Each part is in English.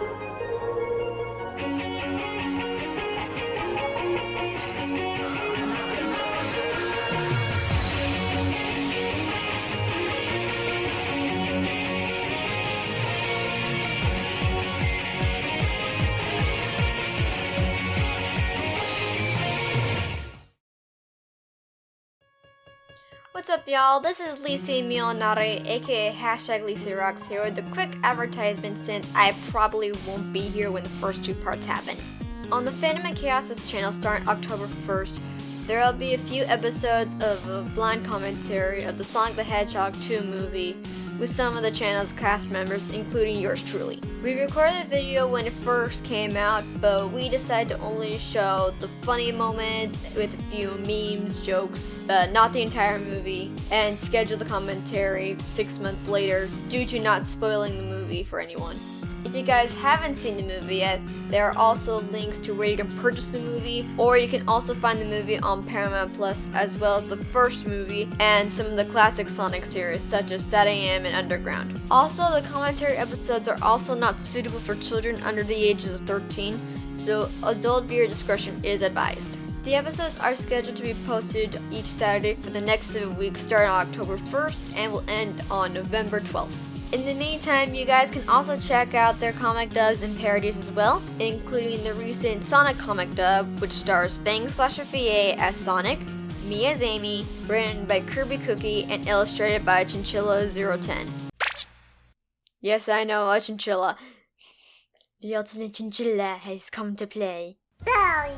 thank you y'all? This is Lisa Mionare, aka hashtag Lisa Rocks here with a quick advertisement since I probably won't be here when the first two parts happen. On the Phantom and Chaos channel starting October 1st, there will be a few episodes of a blind commentary of the Sonic the Hedgehog 2 movie with some of the channel's cast members, including yours truly. We recorded the video when it first came out, but we decided to only show the funny moments with a few memes, jokes, but not the entire movie, and schedule the commentary six months later due to not spoiling the movie for anyone. If you guys haven't seen the movie yet, there are also links to where you can purchase the movie, or you can also find the movie on Paramount Plus, as well as the first movie and some of the classic Sonic series, such as 7am and Underground. Also, the commentary episodes are also not suitable for children under the ages of 13, so adult viewer discretion is advised. The episodes are scheduled to be posted each Saturday for the next seven weeks, starting on October 1st and will end on November 12th. In the meantime, you guys can also check out their comic dubs and parodies as well, including the recent Sonic comic dub, which stars Fang Slasher VA as Sonic, me as Amy, written by Kirby Cookie, and illustrated by Chinchilla010. Yes, I know, a chinchilla. The ultimate chinchilla has come to play. So,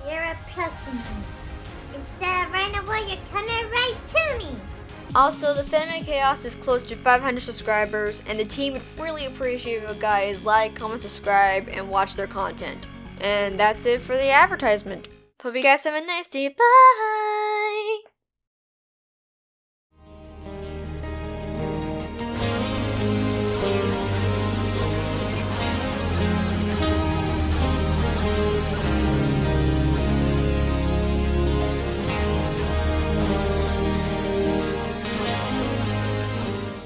you're approaching me. Instead of running away, you're coming right to. Also, the Phantom Chaos is close to 500 subscribers, and the team would really appreciate if you guys like, comment, subscribe, and watch their content. And that's it for the advertisement. Hope you guys have a nice day. Bye!